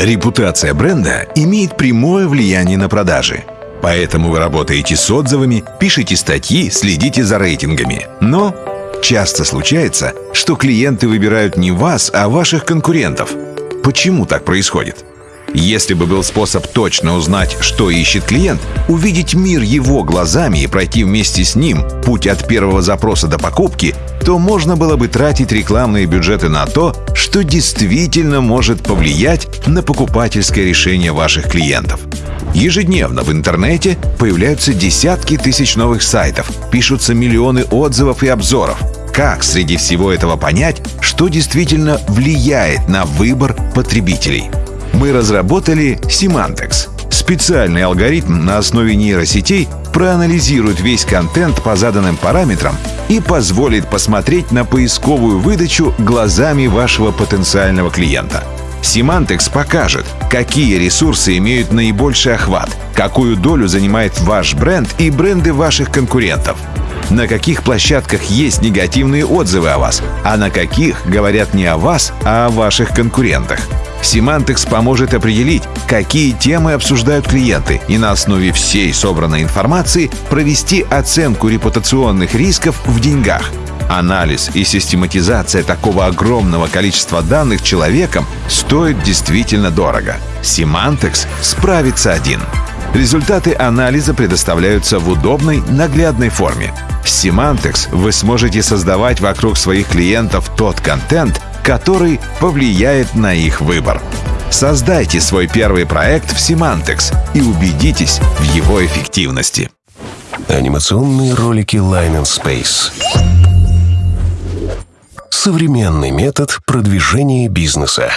Репутация бренда имеет прямое влияние на продажи. Поэтому вы работаете с отзывами, пишете статьи, следите за рейтингами. Но часто случается, что клиенты выбирают не вас, а ваших конкурентов. Почему так происходит? Если бы был способ точно узнать, что ищет клиент, увидеть мир его глазами и пройти вместе с ним путь от первого запроса до покупки, то можно было бы тратить рекламные бюджеты на то, что действительно может повлиять на покупательское решение ваших клиентов. Ежедневно в интернете появляются десятки тысяч новых сайтов, пишутся миллионы отзывов и обзоров. Как среди всего этого понять, что действительно влияет на выбор потребителей? Мы разработали Semantics. Специальный алгоритм на основе нейросетей проанализирует весь контент по заданным параметрам и позволит посмотреть на поисковую выдачу глазами вашего потенциального клиента. Semantics покажет, какие ресурсы имеют наибольший охват, какую долю занимает ваш бренд и бренды ваших конкурентов, на каких площадках есть негативные отзывы о вас, а на каких говорят не о вас, а о ваших конкурентах. Semantics поможет определить, какие темы обсуждают клиенты и на основе всей собранной информации провести оценку репутационных рисков в деньгах. Анализ и систематизация такого огромного количества данных человеком стоит действительно дорого. Semantics справится один. Результаты анализа предоставляются в удобной, наглядной форме. В Semantics вы сможете создавать вокруг своих клиентов тот контент, который повлияет на их выбор. Создайте свой первый проект в Semantics и убедитесь в его эффективности. Анимационные ролики Line and Space. Современный метод продвижения бизнеса.